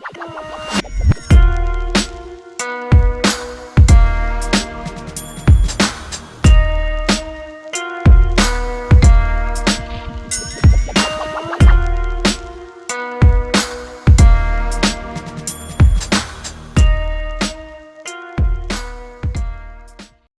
Bye.